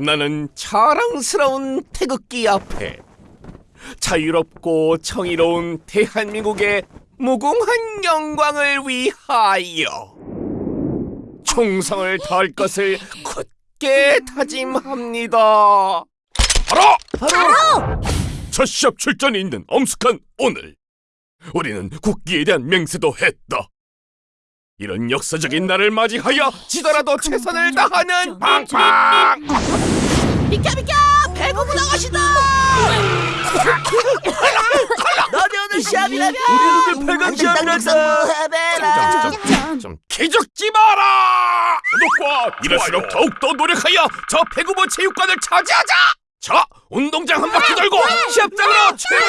나는 자랑스러운 태극기 앞에 자유롭고 정의로운 대한민국의 무궁한 영광을 위하여 충성을 다할 것을 굳게 다짐합니다. 바로 바로 첫 시합 출전이 있는 엄숙한 오늘 우리는 국기에 대한 맹세도 했다. 이런 역사적인 날을 맞이하여 지더라도 최선을 다하는 팡팡 비켜 비켜 배고프 나가시다 너네 오늘 시합이라며 우리 오늘 팔강 시합이란다. 해배라 좀 기죽지 마라! 구독과 이럴수록 더욱더 노력하여 저 배구부 체육관을 차지하자! 자, 운동장 한 바퀴 돌고 시합장으로 출발!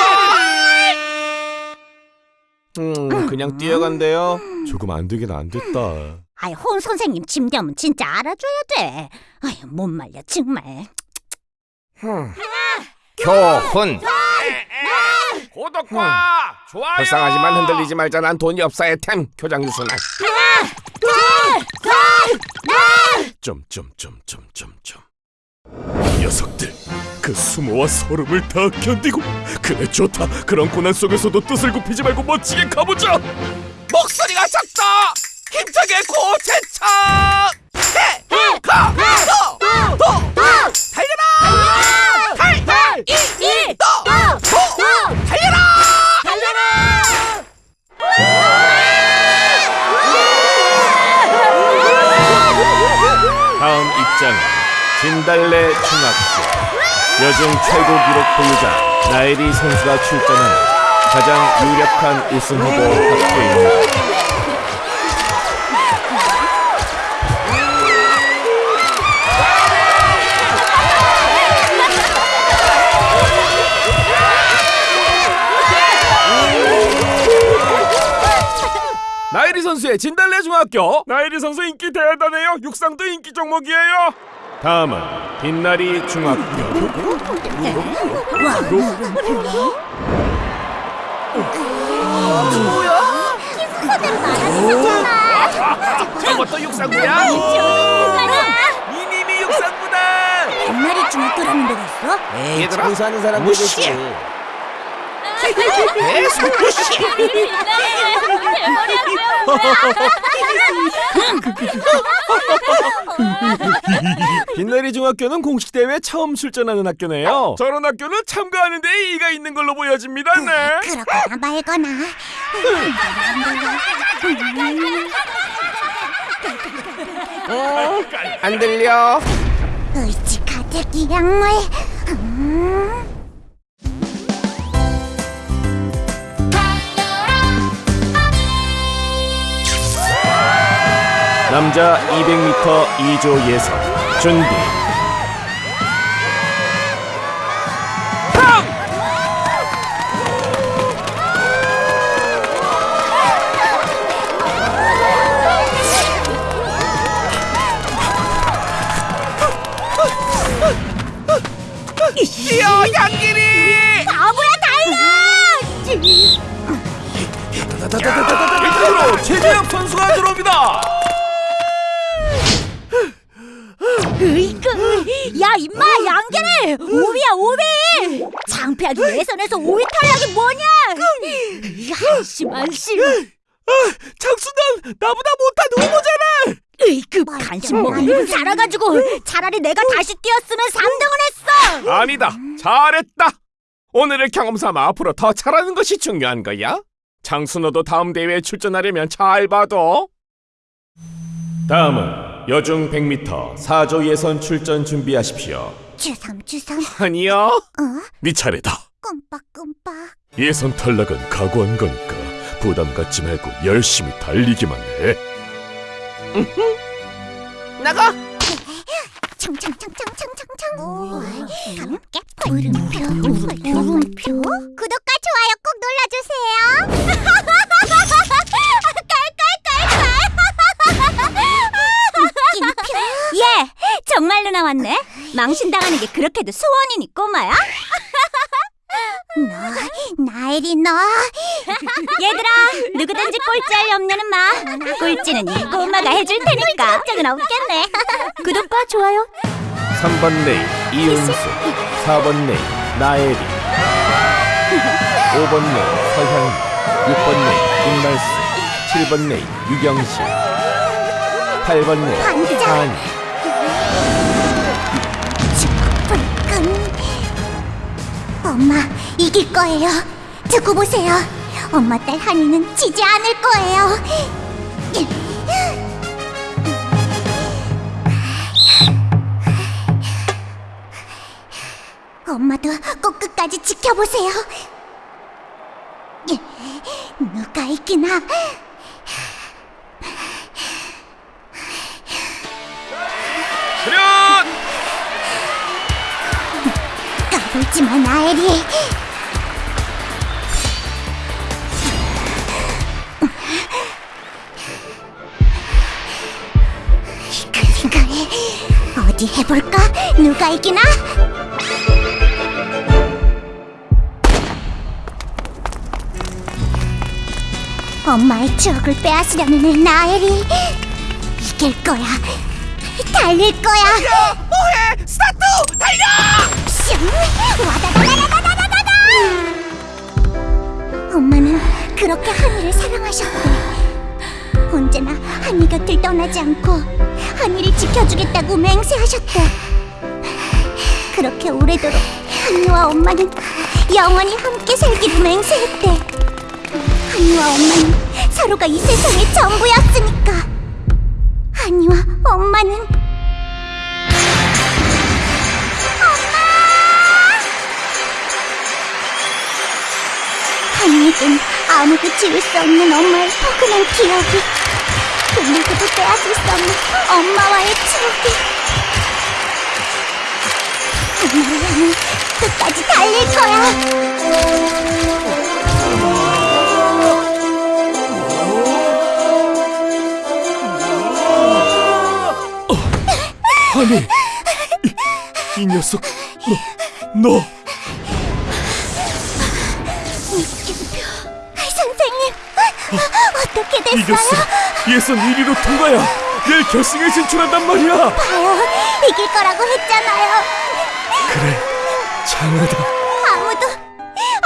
음, 그냥 뛰어간대요. 조금 안 되긴 안 됐다. 아이 홍 선생님 짐작은 진짜 알아줘야 돼. 아이 못 말려 정말. 교훈. 구독과 좋아요. 불쌍하지만 흔들리지 말자. 난 돈이 없어야 템. 교장 유순아. 점점점점점점. 녀석들. 그 수모와 소름을 다 견디고 그래 좋다 그런 고난 속에서도 뜻을 굽히지 말고 멋지게 가보자 목소리가 작다 힘차게 고체차 해해가도도 달려라 다음 입장은 진달래 중학교 여중 최고 기록 보유자 나혜리 선수가 출전하는 가장 유력한 우승 후보 학교입니다. 나혜리 선수의 진달래 중학교. 나혜리 선수 인기 대단해요. 육상도 인기 종목이에요. 다음은 빛나리 중학교. 저것도 육상부야? 이님이 육상부다. 옛날에 중학교라는 데가 있어? 에이 청소하는 사람들 무시해. 계속 무시해 빛나리 중학교는 공식 대회 처음 출전하는 학교네요. 저런 학교는 참가하는데 이의가 있는 걸로 보여집니다. 네. 그렇거나 말거나. 안 들려? 의지 가득 이 약물. 음. 남자 200m 2조 예선 준비. 뛰어 양길이! 바보야 달라! 일단으로 최재혁 선수가 들어옵니다. 으이그, 야 임마 양계래 오비야 오비! 창피하게 예선에서 오비 탈락이 뭐냐? 야 씨발씨. 장수는 나보다 못한 후보잖아. 으이 그 간식 먹으려고 살아가지고 차라리 내가 다시 뛰었으면 3등을 했어. 아니다. 잘했다. 오늘을 경험 삼아 앞으로 더 잘하는 것이 중요한 거야. 장수 너도 다음 대회에 출전하려면 잘 봐도. 다음은 여중 100m 4조 예선 출전 준비하십시오. 주섬 주섬 아니야. 어네 차례다. 끔빡끔빡. 예선 탈락은 각오한 거니까 부담 갖지 말고 열심히 달리기만 해. 나가. 청청청청청청청. 함께 물음표 물음표. 구독과 좋아요 꼭 눌러주세요. 정말로 나왔네. 망신당하는 게 그렇게도 소원이니 꼬마야? 너, 나엘이 너. 얘들아, 누구든지 꼴찌할 염려는 마. 꼴찌는 이 꼬마가 해줄 테니까 걱정은 없겠네. 구독과 좋아요 3번 레인 이은수 4번 레인 나애리 5번 레인 서향이 6번 레인 김말수 7번 레인 유경실 8번 레인 반장. 한 엄마 이길 거예요. 두고 보세요. 엄마 딸 한이는 지지 않을 거예요. 엄마도 꼭 끝까지 지켜보세요. 누가 이기나? 까불지 마, 나엘이. 그래, 그래. 어디 해볼까? 누가 이기나? 엄마의 추억을 빼앗으려는 애 나엘이 이길 거야. 달릴 거야. 뭐해? 스타트! 달려! 슝! 와다다다다다다다다! 엄마는 그렇게 하니를 사랑하셨대. 언제나 하니 곁을 떠나지 않고 하니를 지켜주겠다고 맹세하셨대. 그렇게 오래도록 하니와 엄마는 영원히 함께 살기로 맹세했대. 하니와 엄마는 서로가 이 세상의 전부였으니까. 한이와 엄마는 지울 수 없는 엄마의 포근한 기억이 그 누구도 빼앗을 수 없는 엄마와의 추억이 엄마를 향해 끝까지 달릴 거야 한이 이, 이 녀석 너 너. 이겼어. 예선 1위로 통과야. 내일 결승에 진출한단 말이야. 봐요 이길 거라고 했잖아요 그래, 장하다. 아무도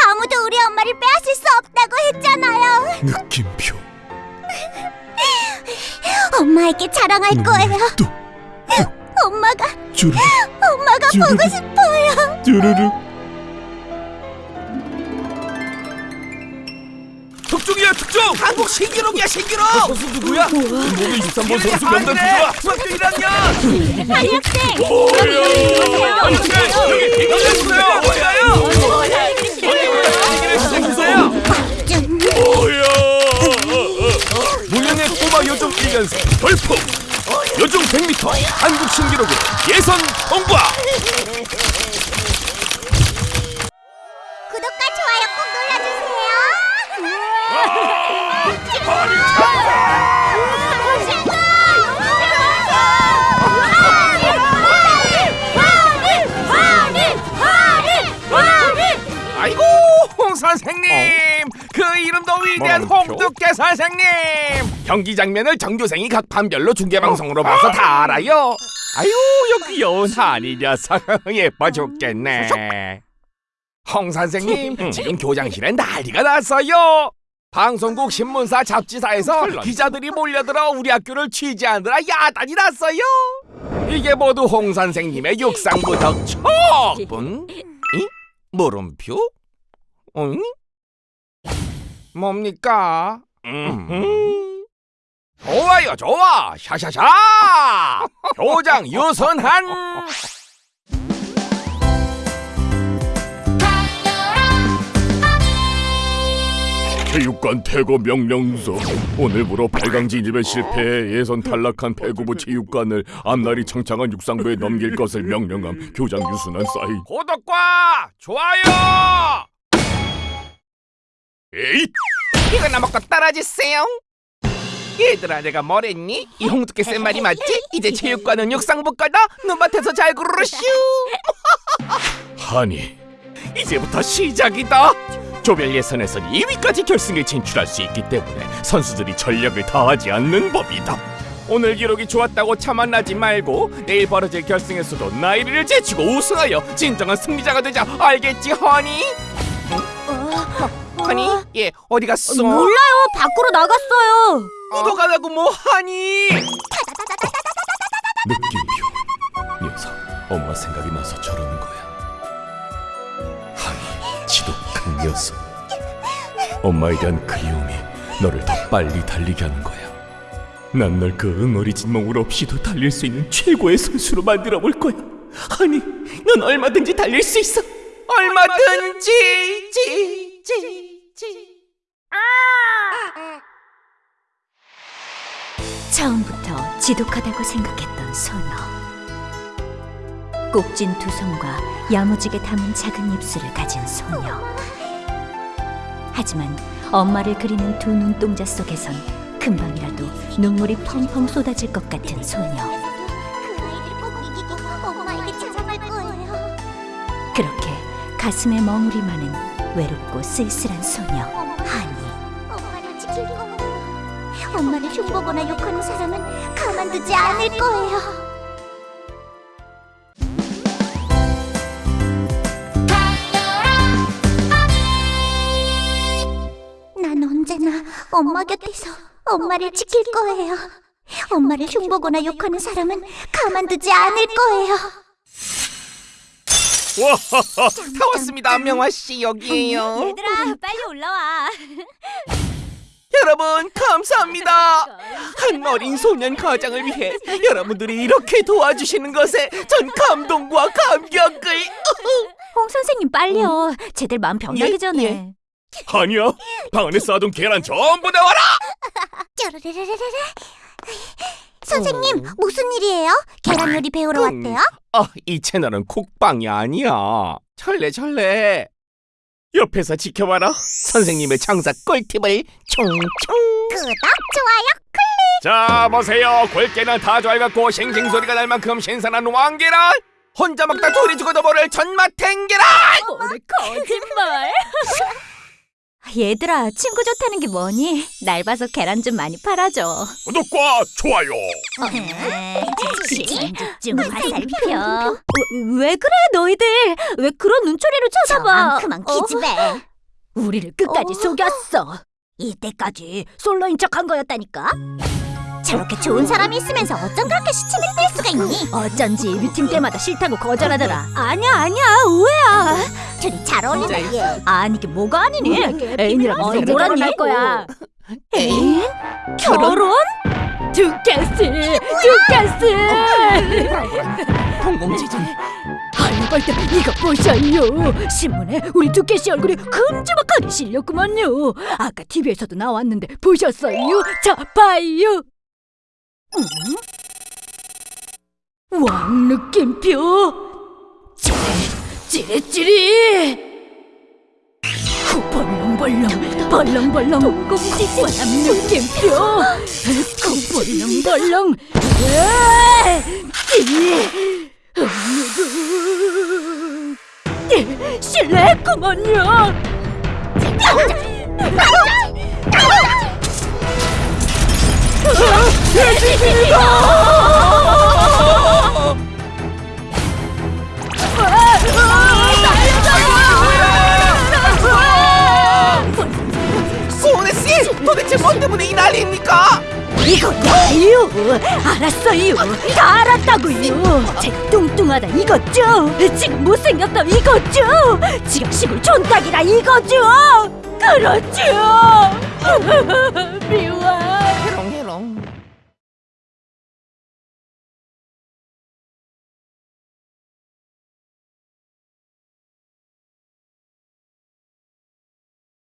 아무도 우리 엄마를 빼앗을 수 없다고 했잖아요 느낌표. 엄마에게 자랑할 거예요 또 엄마가 주르륵 엄마가 주르륵. 보고 싶어요. 주르륵. 특종. 한국 신기록이야 신기록! 선수 누구야? 몸에 23번 선수 명단! 누구야? 중학교 1학년! 한이 학생. 오야. 여기 열렸어요. 얘기를 시작해서요! 좀 오야. 무명의 꼬마 요정 1년생 돌풍. 요정 100m 한국 신기록으로 예선 통과. 선생님! 그 이름도 위대한 홍두깨 선생님! 경기 장면을 전교생이 각 반별로 중계방송으로 봐서 다 알아요. 아유 여기 귀여운 한이 녀석 예뻐 죽겠네. 홍 선생님 지금 교장실엔 난리가 났어요. 방송국 신문사 잡지사에서 기자들이 몰려들어 우리 학교를 취재하느라 야단이 났어요. 이게 모두 홍 선생님의 육상부 덕촉분? 이? 물음표? 응? 뭡니까? 음. 좋아요, 좋아. 샤샤샤. 교장 유선한. 체육관 퇴거 명령서 오늘부로 8강 진입에 실패해 예선 탈락한 배구부 체육관을 앞날이 창창한 육상부에 넘길 것을 명령함 교장 유순한 사인 구독과 좋아요. 에잇 이거나 먹고 떨어지세요. 얘들아, 내가 뭐랬니? 이 홍두깨 쌤 말이 맞지? 이제 체육관은 육상부 거다. 눈밭에서 잘 구르슈. 하니 이제부터 시작이다. 조별 예선에선 2위까지 결승에 진출할 수 있기 때문에 선수들이 전력을 다하지 않는 법이다. 오늘 기록이 좋았다고 자만하지 말고 내일 벌어질 결승에서도 나애리를 제치고 우승하여 진정한 승리자가 되자 알겠지 하니? 어, 허니? 예 어디 갔어? 몰라요. 밖으로 나갔어요. 묻어가라고 뭐 하니? 느낌표 녀석 엄마 생각이 나서 저러는 거야 하이 지독한 녀석 엄마에 대한 그리움이 너를 더 빨리 달리게 하는 거야 난 널 그 응어리진 멍울 없이도 달릴 수 있는 최고의 선수로 만들어 볼 거야 아니 넌 얼마든지 달릴 수 있어 얼마든지 지, 지, 지. 처음부터 지독하다고 생각했던 소녀. 꼭진 두 손과 야무지게 담은 작은 입술을 가진 소녀. 하지만 엄마를 그리는 두 눈동자 속에선 금방이라도 눈물이 펑펑 쏟아질 것 같은 소녀. 그렇게 가슴에 머무리 마는 외롭고 쓸쓸한 소녀 엄마를 흉보거나 욕하는 사람은 가만두지 않을 거예요. 난 언제나 엄마 곁에서 엄마를 지킬 거예요. 엄마를 흉보거나 욕하는 사람은 가만두지 않을 거예요. 와하하 다 왔습니다 명화 씨 여기에요 얘들아 빨리 올라와 여러분 감사합니다 한 어린 소년 가장을 위해 여러분들이 이렇게 도와주시는 것에 전 감동과 감격을 홍 선생님 빨리요 쟤들 마음 병나기 예, 전에 예. 아니야 방 안에 쌓아둔 계란 전부 내와라 쪼르르르르르. 선생님 무슨 일이에요? 계란 요리 배우러 음. 왔대요? 아, 이 채널은 콕방이 아니야 철래 철래 옆에서 지켜봐라. 선생님의 장사 꿀팁을 총총. 구독 좋아요. 자 보세요. 골계는 다 좋아갖고 싱싱 소리가 날 만큼 신선한 왕계란 혼자 먹다 둘이 죽어도 모를 전마탱 계란 뭐래 거짓말 얘들아 친구 좋다는 게 뭐니? 날 봐서 계란 좀 많이 팔아줘 구독과 좋아요 좀 화살표. 왜 그래 너희들 왜 그런 눈초리로 쳐다봐 어? 기집애. 우리를 끝까지 어. 속였어 이때까지 솔로인 척한 거였다니까. 저렇게 좋은 사람이 있으면서 어쩜 그렇게 시침을 뗄 수가 있니? 어쩐지 미팅 때마다 싫다고 거절하더라. 아니야 아니야. 오해야. 둘이 잘 어울린다. 얘. 아니 이게 뭐가 아니니? 애인이랑 어이, 언제 뭐라니? 결혼할 거야? 애인? 결혼? 두께스 두께스 공공지진 할벌들 이거 보셔요 신문에 우리 두께씨 얼굴이 큼지막하게 실렸구만요. 아까 TV에서도 나왔는데 보셨어요? 자 봐요 음? 왕 느낌표 찌릿 찌릿찌릿 후 벌렁벌렁 벌렁벌렁 왕 느낌표 후 벌렁벌렁 으아! 찌릿 실례했구먼요. 소은혜 씨 도대체 뭔 때문에 이 난리입니까? 이거요. 알았어요. 다 알았다고요. 제 뚱뚱하다 이거죠. 지금 못생겼다 이거죠. 지금 시골 촌딱이라 이거죠. 그렇죠. 미워. know.